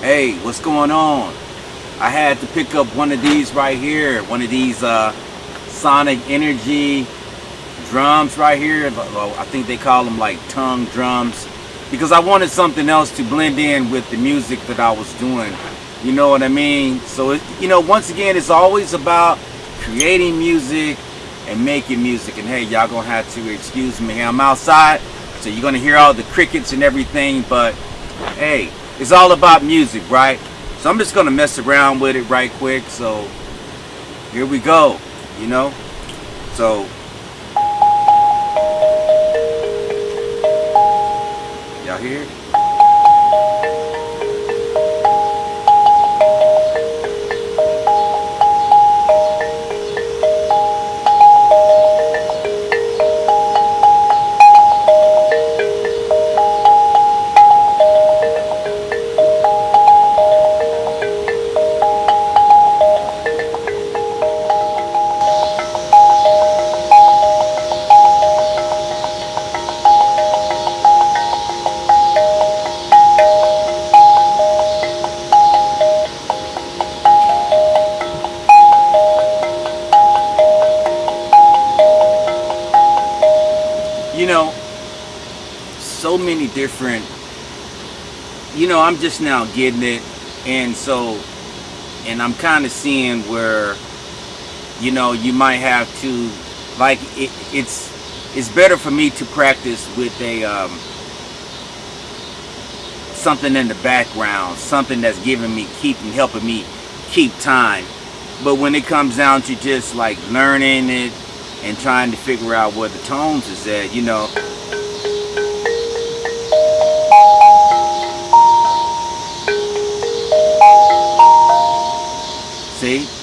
Hey, what's going on? I had to pick up one of these right here, one of these uh, Sonic Energy drums right here. I think they call them like tongue drums because I wanted something else to blend in with the music that I was doing. You know what I mean? So, it, you know, once again, it's always about creating music and making music. And hey, y'all gonna have to excuse me. I'm outside, so you're gonna hear all the crickets and everything, but hey, it's all about music, right? So I'm just gonna mess around with it right quick. So here we go, you know? So y'all hear know, so many different, you know, I'm just now getting it. And so, and I'm kind of seeing where, you know, you might have to, like, it, it's, it's better for me to practice with a, um, something in the background, something that's giving me, keeping, helping me keep time. But when it comes down to just like learning it, and trying to figure out where the tones is at, you know. See?